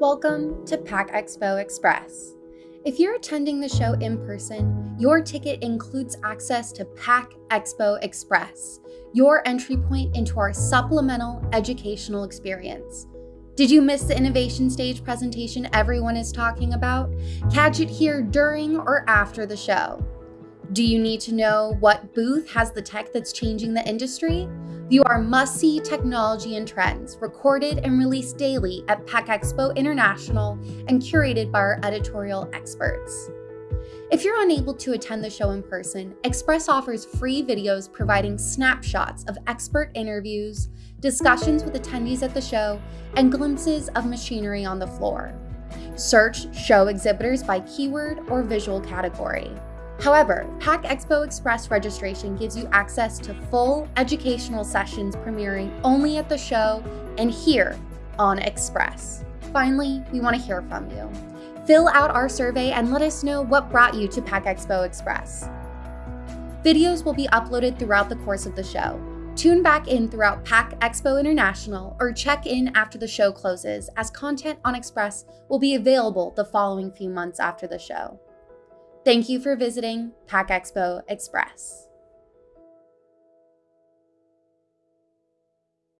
Welcome to Pack Expo Express. If you're attending the show in person, your ticket includes access to Pack Expo Express, your entry point into our supplemental educational experience. Did you miss the innovation stage presentation everyone is talking about? Catch it here during or after the show. Do you need to know what booth has the tech that's changing the industry? View our must-see technology and trends, recorded and released daily at Pack Expo International and curated by our editorial experts. If you're unable to attend the show in person, Express offers free videos providing snapshots of expert interviews, discussions with attendees at the show, and glimpses of machinery on the floor. Search show exhibitors by keyword or visual category. However, Pack Expo Express registration gives you access to full educational sessions premiering only at the show and here on Express. Finally, we want to hear from you. Fill out our survey and let us know what brought you to Pack Expo Express. Videos will be uploaded throughout the course of the show. Tune back in throughout Pack Expo International or check in after the show closes, as content on Express will be available the following few months after the show. Thank you for visiting Pack Expo Express.